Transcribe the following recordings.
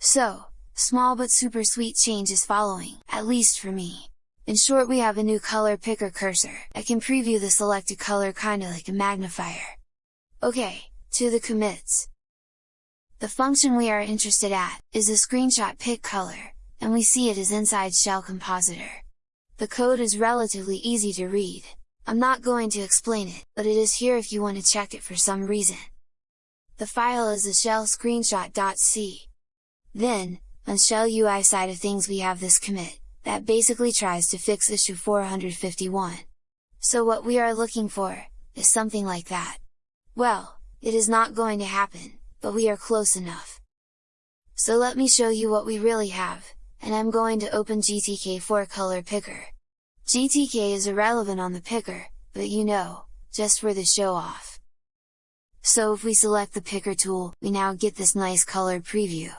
So, small but super sweet change is following, at least for me. In short we have a new color picker cursor, that can preview the selected color kinda like a magnifier. Okay, to the commits. The function we are interested at, is a screenshot pick color, and we see it is inside Shell Compositor. The code is relatively easy to read, I'm not going to explain it, but it is here if you want to check it for some reason. The file is a shell screenshot.c. Then, on shell UI side of things we have this commit, that basically tries to fix issue 451. So what we are looking for, is something like that. Well, it is not going to happen, but we are close enough. So let me show you what we really have, and I'm going to open GTK4 Color Picker. GTK is irrelevant on the picker, but you know, just for the show off. So if we select the picker tool, we now get this nice colored preview.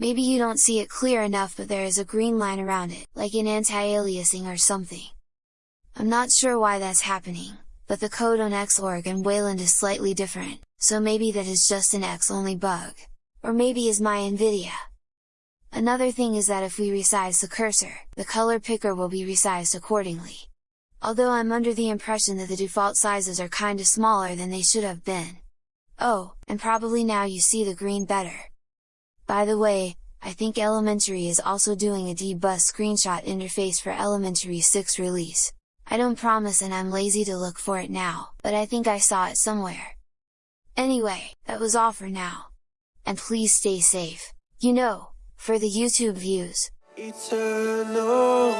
Maybe you don't see it clear enough but there is a green line around it, like in anti-aliasing or something. I'm not sure why that's happening, but the code on Xorg and Wayland is slightly different, so maybe that is just an X-only bug. Or maybe is my NVIDIA. Another thing is that if we resize the cursor, the color picker will be resized accordingly. Although I'm under the impression that the default sizes are kinda smaller than they should have been. Oh, and probably now you see the green better. By the way, I think Elementary is also doing a dbus screenshot interface for Elementary 6 release. I don't promise and I'm lazy to look for it now, but I think I saw it somewhere. Anyway, that was all for now. And please stay safe, you know, for the YouTube views. Eternal.